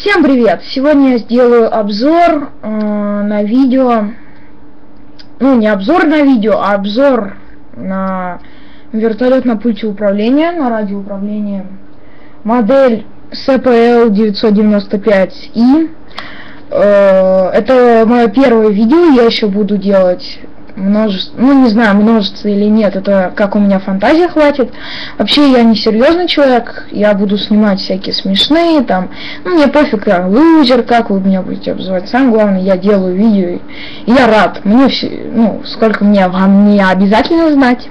Всем привет! Сегодня я сделаю обзор э, на видео, ну не обзор на видео, а обзор на вертолет на пульте управления, на радиоуправление, модель CPL 995i. Э, это мое первое видео, я еще буду делать множество, ну не знаю, множество или нет, это как у меня фантазия хватит. Вообще я не серьезный человек, я буду снимать всякие смешные, там, ну мне пофиг, я лузер, как вы меня будете обзывать, самое главное, я делаю видео, и я рад, мне все, ну, сколько мне вам не обязательно знать.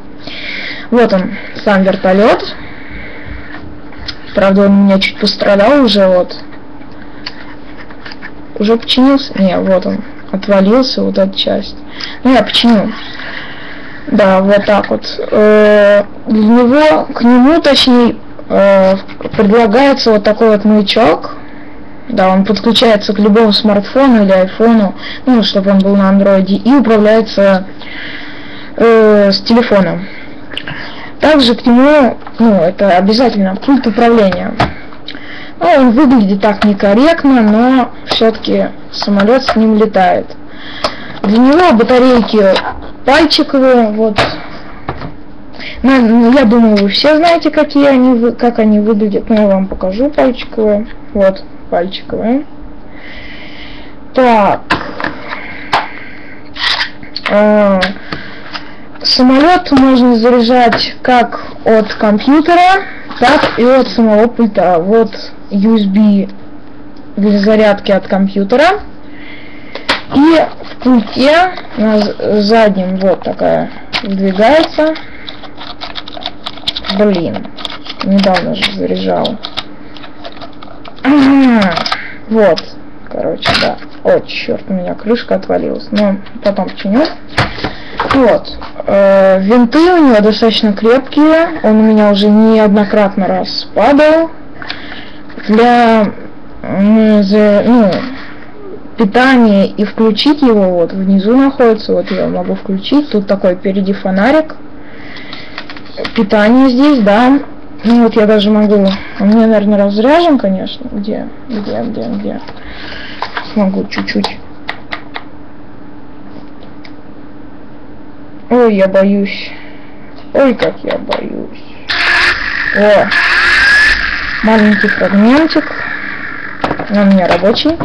Вот он, сам вертолет. Правда, он у меня чуть пострадал уже, вот. Уже починился? Не, вот он отвалился вот эта часть. Ну, я починю. Да, вот так вот. Э, для него, к нему, точнее, э, предлагается вот такой вот маячок. Да, он подключается к любому смартфону или айфону, ну, чтобы он был на андроиде, и управляется э, с телефона. Также к нему, ну, это обязательно пульт управления. Ну, он выглядит так некорректно, но все-таки самолет с ним летает. Для него батарейки пальчиковые, вот. Ну, я думаю, вы все знаете, какие они, как они выглядят, но я вам покажу пальчиковые. Вот, пальчиковые. Так. А, самолет можно заряжать как от компьютера, так и от самого пульта. Вот USB для зарядки от компьютера. И в пульте на заднем вот такая выдвигается. Блин, недавно же заряжал. Вот, короче, да. О, черт, у меня крышка отвалилась. Но потом починю. Вот. Э, винты у него достаточно крепкие. Он у меня уже неоднократно раз падал. Для ну, питания и включить его вот внизу находится. Вот я могу включить. Тут такой впереди фонарик. Питание здесь, да. Ну вот я даже могу. У меня, наверное, разряжен, конечно. Где? Где? Где? Где? Смогу чуть-чуть. Ой, я боюсь. Ой, как я боюсь. О, маленький фрагментик. Он у меня рабочий.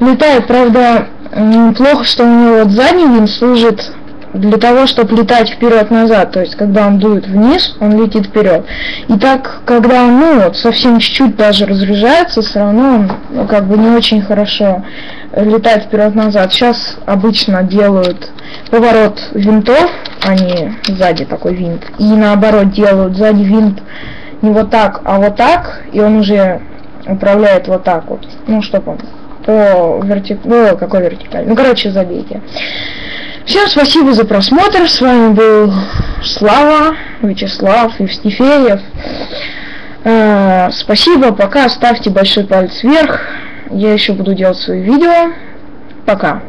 Летает, правда, плохо, что у него вот задний винт служит для того, чтобы летать вперед-назад, то есть когда он дует вниз, он летит вперед. И так, когда он, ну вот, совсем чуть-чуть даже разряжается, все равно он, ну, как бы не очень хорошо летает вперед-назад. Сейчас обычно делают поворот винтов, они сзади такой винт, и наоборот делают сзади винт не вот так, а вот так, и он уже управляет вот так вот, ну, чтобы он по вертик... Ну, какой вертикаль? Ну, короче, забейте. Всем спасибо за просмотр. С вами был Слава, Вячеслав, Евстифеев. Э, спасибо, пока. Ставьте большой палец вверх. Я еще буду делать свои видео. Пока.